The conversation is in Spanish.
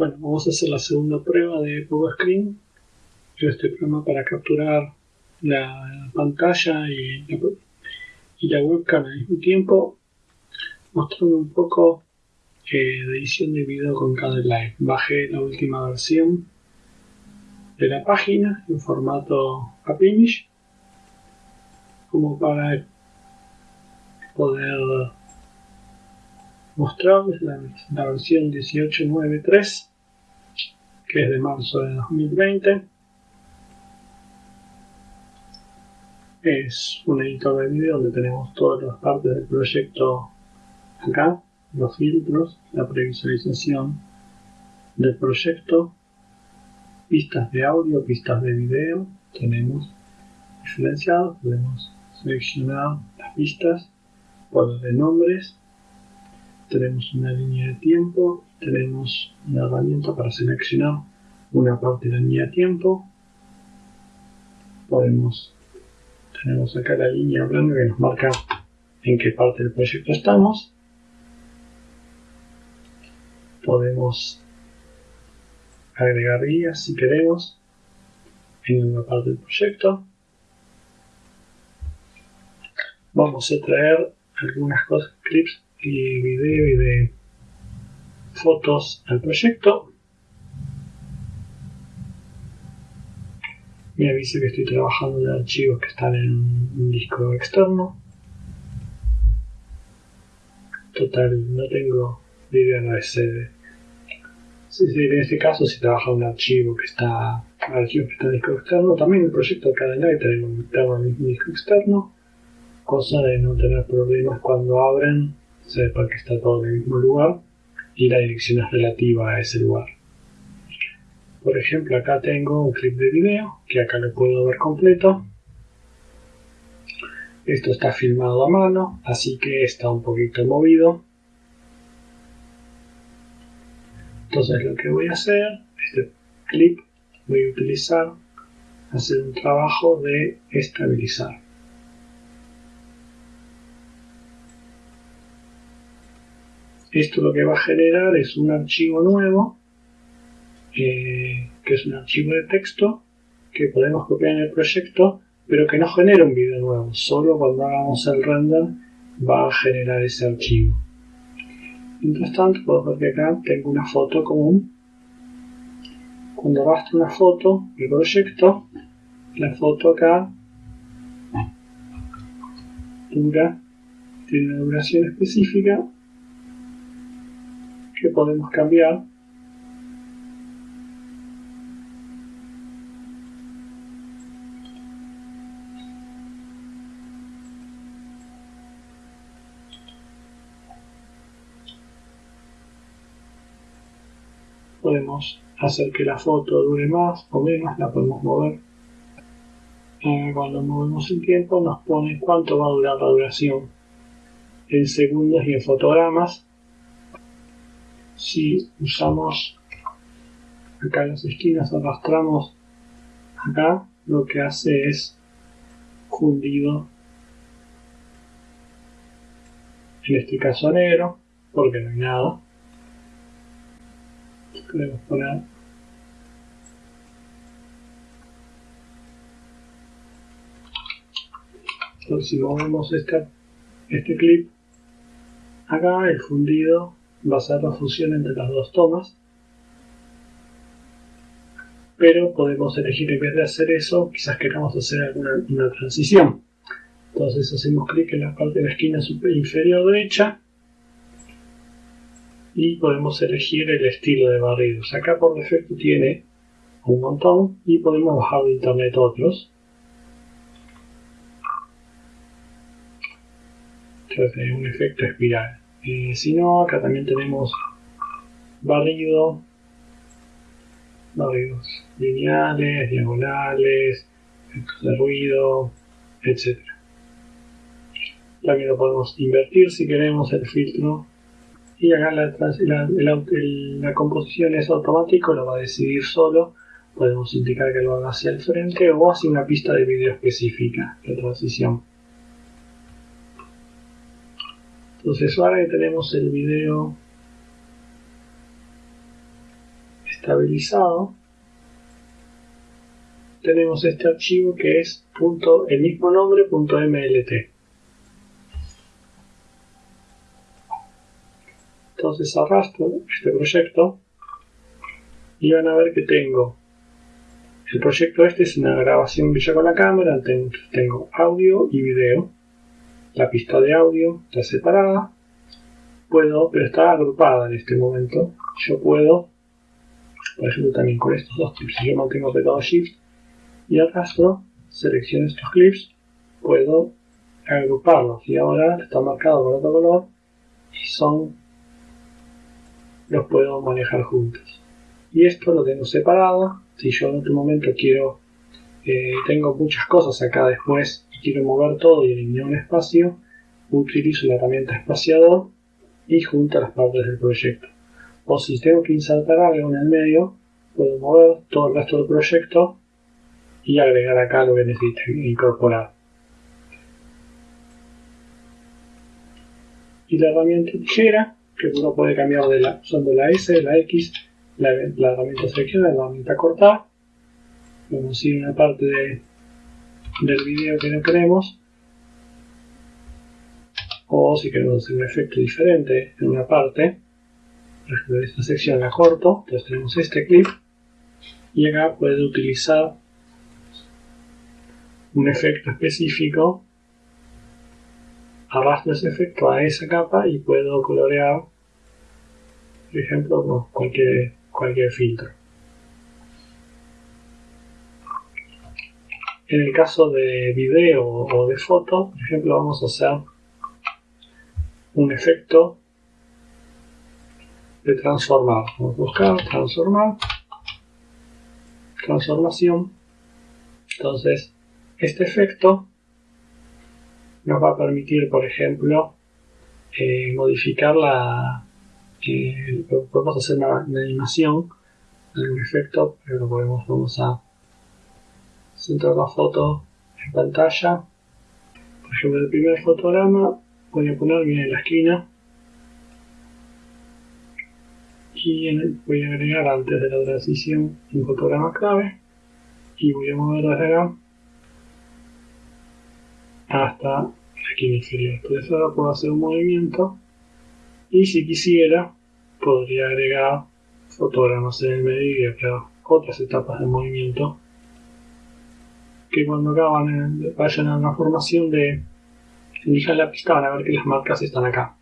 Bueno, vamos a hacer la segunda prueba de Pogo Screen. Este programa para capturar la pantalla y la, y la webcam al mismo tiempo, mostrando un poco eh, de edición de video con cada live. Bajé la última versión de la página en formato AppImage como para poder mostrarles la versión 18.9.3 que es de marzo de 2020 es un editor de vídeo donde tenemos todas las partes del proyecto acá los filtros, la previsualización del proyecto pistas de audio, pistas de video tenemos diferenciados, podemos seleccionar las pistas por de nombres tenemos una línea de tiempo, tenemos una herramienta para seleccionar una parte de la línea de tiempo. Podemos, tenemos acá la línea blanca que nos marca en qué parte del proyecto estamos. Podemos agregar guías si queremos en una parte del proyecto. Vamos a traer algunas cosas, clips y video y de fotos al proyecto. Me avisa que estoy trabajando en archivos que están en un disco externo. Total, no tengo idea de ese. en este caso, si trabaja un archivo que está, archivo que está en disco externo, también el proyecto de Cadenai tenemos un disco externo, cosa de no tener problemas cuando abren sepa que está todo en el mismo lugar y la dirección es relativa a ese lugar. Por ejemplo, acá tengo un clip de video que acá lo puedo ver completo. Esto está filmado a mano, así que está un poquito movido. Entonces lo que voy a hacer, este clip, voy a utilizar, hacer un trabajo de estabilizar. Esto lo que va a generar es un archivo nuevo, eh, que es un archivo de texto, que podemos copiar en el proyecto, pero que no genera un video nuevo. Solo cuando hagamos el render va a generar ese archivo. Mientras tanto, puedo ver que acá tengo una foto común. Cuando basta una foto del proyecto, la foto acá dura, tiene una duración específica que podemos cambiar podemos hacer que la foto dure más o menos, la podemos mover. Eh, cuando movemos el tiempo nos pone cuánto va a durar la duración en segundos y en fotogramas si usamos acá las esquinas, arrastramos acá, lo que hace es fundido, en este caso negro, porque no hay nada. Podemos poner Entonces, si movemos este, este clip, acá el fundido va a ser la fusión entre las dos tomas. Pero podemos elegir en vez de hacer eso quizás queramos hacer alguna una transición. Entonces hacemos clic en la parte de la esquina inferior derecha y podemos elegir el estilo de barridos. Acá por defecto tiene un montón y podemos bajar de internet otros. Entonces un efecto espiral si no, acá también tenemos barrido, barridos lineales, diagonales, efectos de ruido, etc. También lo podemos invertir si queremos el filtro. Y acá la, la composición es automático, lo va a decidir solo. Podemos indicar que lo haga hacia el frente o hacia una pista de vídeo específica de transición. Entonces ahora que tenemos el video estabilizado, tenemos este archivo que es el mismo nombre .mlt. Entonces arrastro este proyecto y van a ver que tengo el proyecto este es una grabación que con la cámara, tengo audio y video. La pista de audio está separada, puedo, pero está agrupada en este momento. Yo puedo, por ejemplo también con estos dos clips, si yo mantengo apretado Shift y arrastro, selecciono estos clips, puedo agruparlos. Y ahora está marcado con otro color y son los puedo manejar juntos. Y esto lo tengo separado. Si yo en otro momento quiero eh, tengo muchas cosas acá después quiero mover todo y eliminar un espacio utilizo la herramienta espaciador y junto las partes del proyecto o si tengo que insertar algo en el medio puedo mover todo el resto del proyecto y agregar acá lo que necesite incorporar y la herramienta tijera que uno puede cambiar de la, usando la S, la X, la, herramienta selección, la herramienta cortar. Vamos a ir parte de, del video que no queremos. O si queremos hacer un efecto diferente en una parte, por ejemplo, esta sección la corto, entonces tenemos este clip. Y acá puede utilizar un efecto específico arrastro ese efecto a esa capa y puedo colorear, por ejemplo, cualquier, cualquier filtro. En el caso de video o de foto, por ejemplo, vamos a hacer un efecto de transformar. Vamos a buscar transformar, transformación. Entonces, este efecto nos va a permitir, por ejemplo, eh, modificar la... Eh, podemos hacer una, animación, algún efecto, pero podemos, vamos a centrar la foto en pantalla. Por ejemplo, el primer fotograma voy a poner bien en la esquina y voy a agregar antes de la transición un fotograma clave y voy a mover desde acá hasta aquí inferior. Entonces ahora puedo hacer un movimiento y si quisiera podría agregar fotogramas en el medio y crear otras etapas de movimiento que cuando acaban vayan a una formación de elijan la pista van a ver que las marcas están acá.